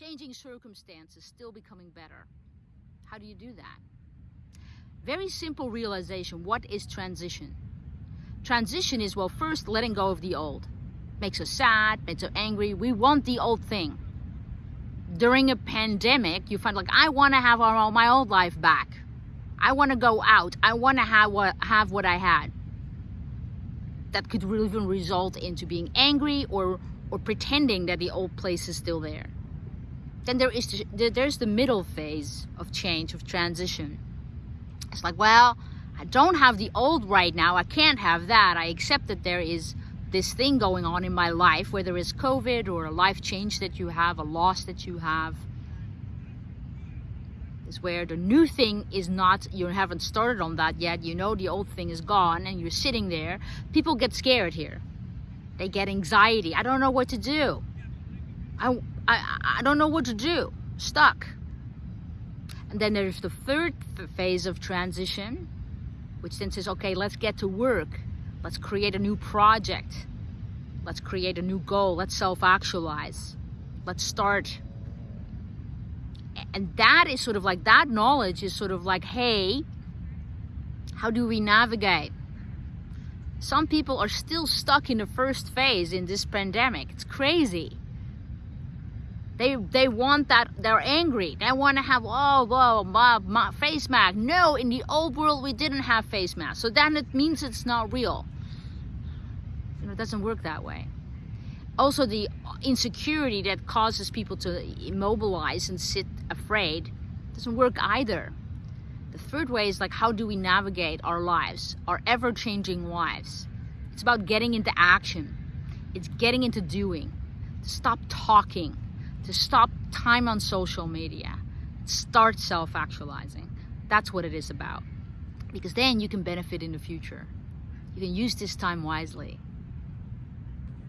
changing circumstances, still becoming better. How do you do that? Very simple realization. What is transition? Transition is, well, first letting go of the old. Makes us sad, makes us angry. We want the old thing. During a pandemic, you find like, I want to have our, all my old life back. I want to go out. I want to have what, have what I had. That could even result into being angry or, or pretending that the old place is still there. Then there is the, there's the middle phase of change, of transition. It's like, well, I don't have the old right now. I can't have that. I accept that there is this thing going on in my life, whether it's COVID or a life change that you have, a loss that you have is where the new thing is not, you haven't started on that yet, you know the old thing is gone and you're sitting there. People get scared here. They get anxiety. I don't know what to do. I, I, I don't know what to do. Stuck. And then there's the third phase of transition, which then says, okay, let's get to work. Let's create a new project. Let's create a new goal. Let's self-actualize. Let's start and that is sort of like that knowledge is sort of like hey how do we navigate some people are still stuck in the first phase in this pandemic it's crazy they they want that they're angry they want to have oh well my, my face mask no in the old world we didn't have face masks so then it means it's not real you know it doesn't work that way also the insecurity that causes people to immobilize and sit afraid doesn't work either. The third way is like how do we navigate our lives, our ever-changing lives. It's about getting into action. It's getting into doing. Stop talking. To stop time on social media. Start self-actualizing. That's what it is about. Because then you can benefit in the future. You can use this time wisely.